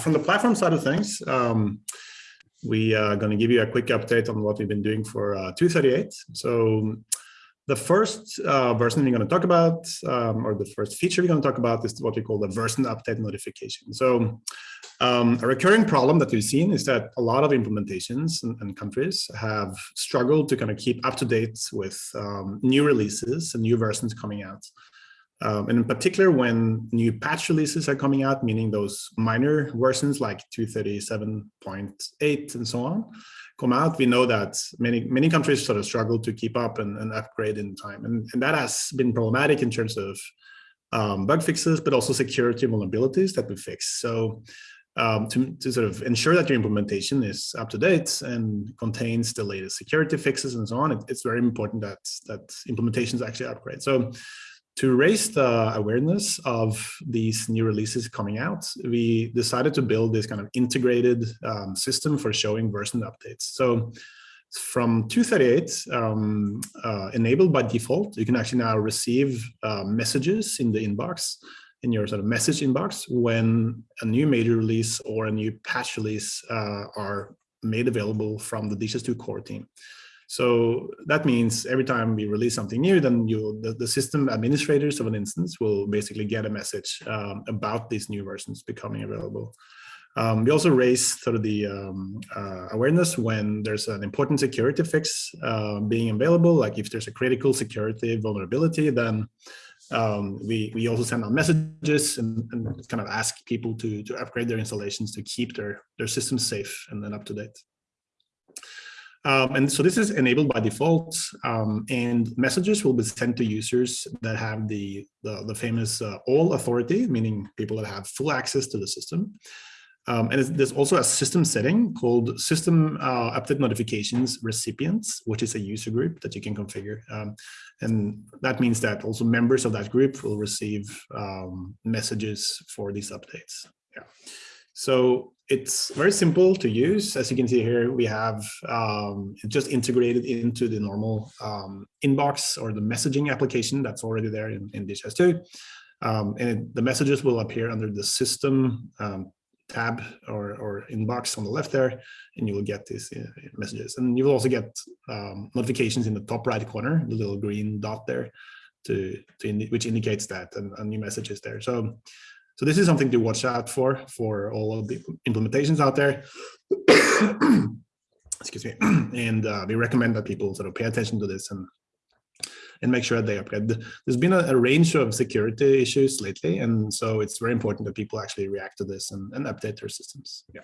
from the platform side of things, um, we are going to give you a quick update on what we've been doing for uh, 238. So the first uh, version we're going to talk about, um, or the first feature we're going to talk about is what we call the version update notification. So um, a recurring problem that we've seen is that a lot of implementations and, and countries have struggled to kind of keep up to date with um, new releases and new versions coming out. Um, and in particular, when new patch releases are coming out, meaning those minor versions like 237.8 and so on, come out, we know that many many countries sort of struggle to keep up and, and upgrade in time. And, and that has been problematic in terms of um, bug fixes, but also security vulnerabilities that we fix. So um, to, to sort of ensure that your implementation is up to date and contains the latest security fixes and so on, it, it's very important that, that implementations actually upgrade. So to raise the awareness of these new releases coming out, we decided to build this kind of integrated um, system for showing version updates. So from 238, um, uh, enabled by default, you can actually now receive uh, messages in the inbox, in your sort of message inbox, when a new major release or a new patch release uh, are made available from the DHIS2 core team. So that means every time we release something new, then you the, the system administrators of an instance will basically get a message um, about these new versions becoming available. Um, we also raise sort of the um, uh, awareness when there's an important security fix uh, being available, like if there's a critical security vulnerability, then um, we, we also send out messages and, and, kind of ask people to, to upgrade their installations to keep their, their systems safe and then up to date. Um, and so this is enabled by default, um, and messages will be sent to users that have the, the, the famous uh, all authority, meaning people that have full access to the system. Um, and there's also a system setting called system uh, update notifications recipients, which is a user group that you can configure. Um, and that means that also members of that group will receive um, messages for these updates. Yeah. So it's very simple to use. As you can see here, we have um, just integrated into the normal um, inbox or the messaging application that's already there in, in DHIS2. Um, and it, the messages will appear under the system um, tab or, or inbox on the left there, and you will get these uh, messages. And you will also get um, notifications in the top right corner, the little green dot there, to, to indi which indicates that a, a new message is there. So so this is something to watch out for, for all of the implementations out there. Excuse me. And uh, we recommend that people sort of pay attention to this and and make sure that they upgrade. There's been a, a, range of security issues lately, and so it's very important that people actually react to this and, and update their systems. Yeah.